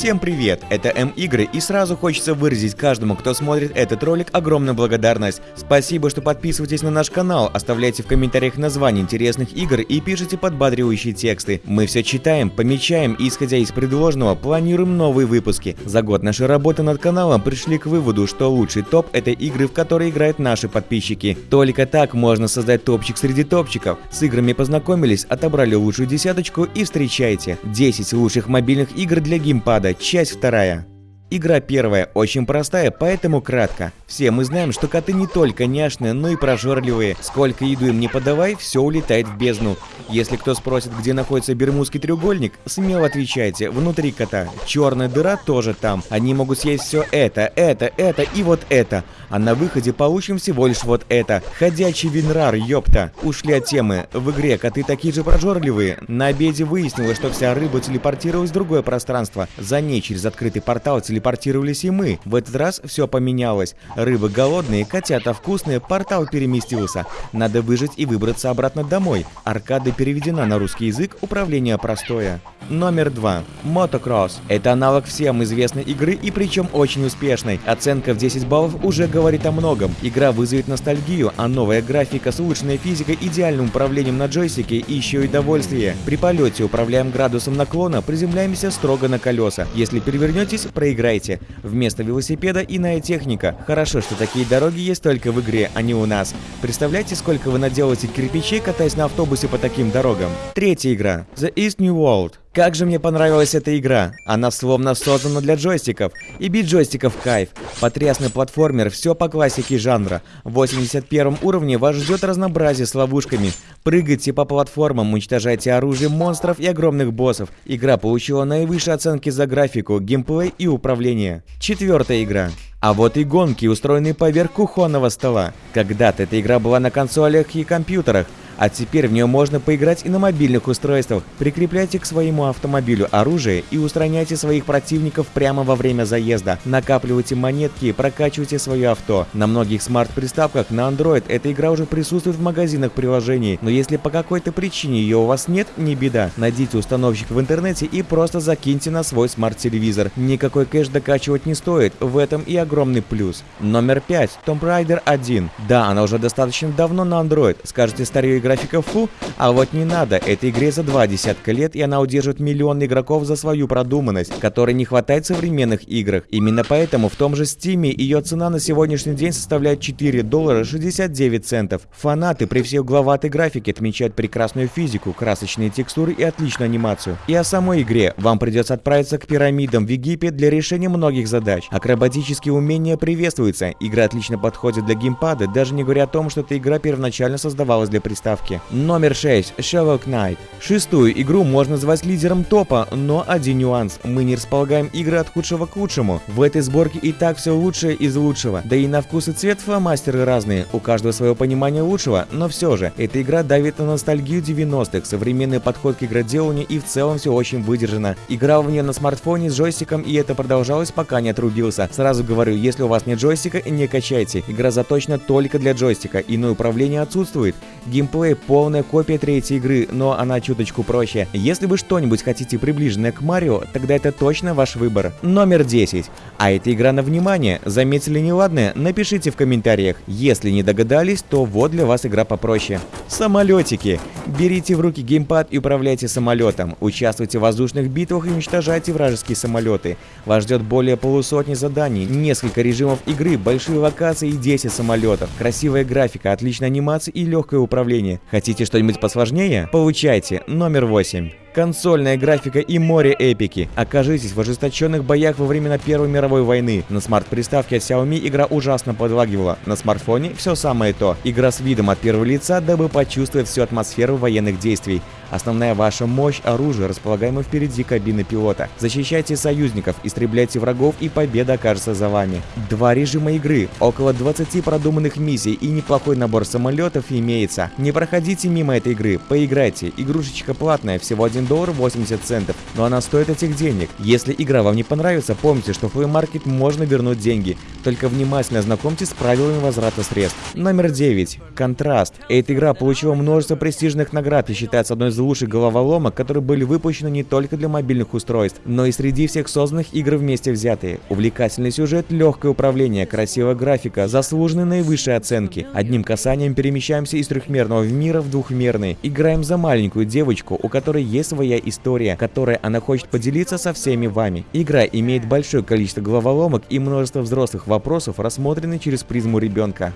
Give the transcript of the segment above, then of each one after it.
Всем привет, это М-игры и сразу хочется выразить каждому, кто смотрит этот ролик, огромную благодарность. Спасибо, что подписываетесь на наш канал, оставляйте в комментариях названия интересных игр и пишите подбадривающие тексты. Мы все читаем, помечаем и исходя из предложенного планируем новые выпуски. За год нашей работы над каналом пришли к выводу, что лучший топ это игры, в которые играют наши подписчики. Только так можно создать топчик среди топчиков. С играми познакомились, отобрали лучшую десяточку и встречайте. 10 лучших мобильных игр для геймпада часть вторая. Игра первая очень простая, поэтому кратко. Все мы знаем, что коты не только няшные, но и прожорливые. Сколько еду им не подавай, все улетает в бездну. Если кто спросит, где находится Бермудский треугольник, смело отвечайте, внутри кота. Черная дыра тоже там. Они могут съесть все это, это, это и вот это. А на выходе получим всего лишь вот это. Ходячий винрар, ёпта. Ушли от темы. В игре коты такие же прожорливые. На обеде выяснилось, что вся рыба телепортировалась в другое пространство. За ней через открытый портал телепортировались и мы. В этот раз все поменялось. Рыбы голодные, котята вкусные, портал переместился. Надо выжить и выбраться обратно домой. Аркада переведена на русский язык, управление простое. Номер 2. Motocross. Это аналог всем известной игры и причем очень успешной. Оценка в 10 баллов уже говорит о многом. Игра вызовет ностальгию, а новая графика с улучшенной физикой, идеальным управлением на джойстике и еще и довольствие. При полете управляем градусом наклона, приземляемся строго на колеса. Если перевернетесь, проиграйте. Вместо велосипеда иная техника. Хорошо, что такие дороги есть только в игре, а не у нас. Представляете, сколько вы наделаете кирпичей, катаясь на автобусе по таким дорогам? Третья игра. The East New World. Как же мне понравилась эта игра. Она словно создана для джойстиков. И бить джойстиков кайф. Потрясный платформер, все по классике жанра. В 81 уровне вас ждет разнообразие с ловушками. Прыгайте по платформам, уничтожайте оружие монстров и огромных боссов. Игра получила наивысшие оценки за графику, геймплей и управление. Четвертая игра. А вот и гонки, устроенные поверх кухонного стола. Когда-то эта игра была на консолях и компьютерах, а теперь в нее можно поиграть и на мобильных устройствах. Прикрепляйте к своему автомобилю оружие и устраняйте своих противников прямо во время заезда. Накапливайте монетки и прокачивайте свое авто. На многих смарт-приставках на Android эта игра уже присутствует в магазинах приложений, но если по какой-то причине ее у вас нет, не беда. Найдите установщик в интернете и просто закиньте на свой смарт-телевизор. Никакой кэш докачивать не стоит, в этом и огромный плюс. Номер 5. Tomb Raider 1. Да, она уже достаточно давно на Android. Скажете, старее игра графика фу, а вот не надо, этой игре за два десятка лет, и она удержит миллионы игроков за свою продуманность, которой не хватает в современных играх. Именно поэтому в том же Стиме ее цена на сегодняшний день составляет 4 доллара 69 центов. Фанаты при всей угловатой графике отмечают прекрасную физику, красочные текстуры и отличную анимацию. И о самой игре вам придется отправиться к пирамидам в Египет для решения многих задач. Акробатические умения приветствуются, игра отлично подходит для геймпада, даже не говоря о том, что эта игра первоначально создавалась для приставки заставки. Номер 6. Shovel Knight. Шестую игру можно назвать лидером топа, но один нюанс. Мы не располагаем игры от худшего к лучшему. В этой сборке и так все лучшее из лучшего. Да и на вкус и цвет фломастеры разные. У каждого свое понимание лучшего, но все же. Эта игра давит на ностальгию 90-х, современный подход к игроделанию и в целом все очень выдержано. Играл в нее на смартфоне с джойстиком и это продолжалось пока не отрубился. Сразу говорю, если у вас нет джойстика, не качайте. Игра заточена только для джойстика, иное управление отсутствует. Геймплей Gameplay полная копия третьей игры, но она чуточку проще. Если вы что-нибудь хотите приближенное к Марио, тогда это точно ваш выбор. Номер 10. А эта игра на внимание. Заметили неладное? Напишите в комментариях. Если не догадались, то вот для вас игра попроще. Самолетики. Берите в руки геймпад и управляйте самолетом. Участвуйте в воздушных битвах и уничтожайте вражеские самолеты. Вас ждет более полусотни заданий, несколько режимов игры, большие локации и 10 самолетов. Красивая графика, отличная анимация и легкое управление. Хотите что-нибудь посложнее? Получайте. Номер 8 консольная графика и море эпики. Окажитесь в ожесточенных боях во времена Первой мировой войны. На смарт-приставке от Xiaomi игра ужасно подлагивала. На смартфоне все самое то. Игра с видом от первого лица, дабы почувствовать всю атмосферу военных действий. Основная ваша мощь – оружие, располагаемое впереди кабины пилота. Защищайте союзников, истребляйте врагов и победа окажется за вами. Два режима игры, около 20 продуманных миссий и неплохой набор самолетов имеется. Не проходите мимо этой игры, поиграйте. Игрушечка платная, всего один 1 доллар 80 центов, но она стоит этих денег. Если игра вам не понравится, помните, что в Play Market можно вернуть деньги. Только внимательно знакомьтесь с правилами возврата средств. Номер 9. Контраст. Эта игра получила множество престижных наград и считается одной из лучших головоломок, которые были выпущены не только для мобильных устройств, но и среди всех созданных игр вместе взятые. Увлекательный сюжет, легкое управление, красивая графика, заслуженные наивысшие оценки. Одним касанием перемещаемся из трехмерного мира в двухмерный. Играем за маленькую девочку, у которой есть своя история, которой она хочет поделиться со всеми вами. Игра имеет большое количество головоломок и множество взрослых вопросов, рассмотрены через призму ребенка.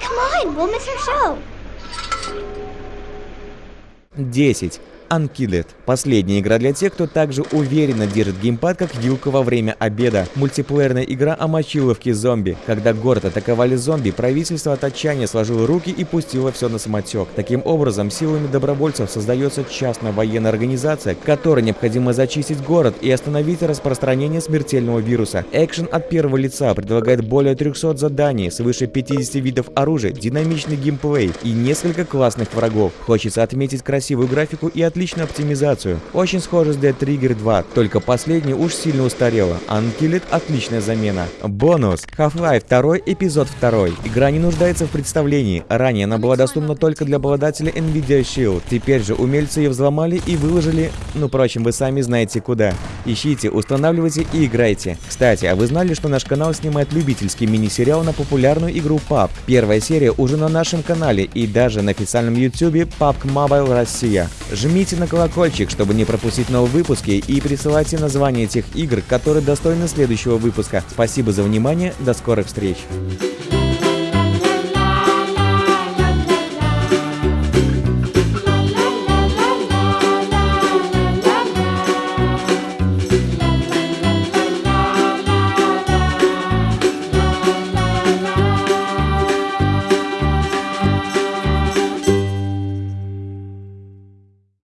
Come on, we'll miss our show. 10. Unkilled. Последняя игра для тех, кто также уверенно держит геймпад, как вилка во время обеда. Мультиплеерная игра о мочиловке зомби. Когда город атаковали зомби, правительство от отчаяния сложило руки и пустило все на самотек. Таким образом, силами добровольцев создается частная военная организация, которой необходимо зачистить город и остановить распространение смертельного вируса. Экшен от первого лица предлагает более 300 заданий, свыше 50 видов оружия, динамичный геймплей и несколько классных врагов. Хочется отметить красивую графику и отличную оптимизацию. Очень схоже с Dead Trigger 2, только последний уж сильно устарела. Unkilled отличная замена. Бонус. Half-Life 2, эпизод 2. Игра не нуждается в представлении. Ранее она была доступна только для обладателя Nvidia Shield. Теперь же умельцы ее взломали и выложили, ну, впрочем, вы сами знаете куда. Ищите, устанавливайте и играйте. Кстати, а вы знали, что наш канал снимает любительский мини-сериал на популярную игру PUBG? Первая серия уже на нашем канале и даже на официальном YouTube PUBG Mobile Россия. Жмите на колокольчик, чтобы не пропустить новые выпуски и присылайте названия тех игр, которые достойны следующего выпуска. Спасибо за внимание, до скорых встреч!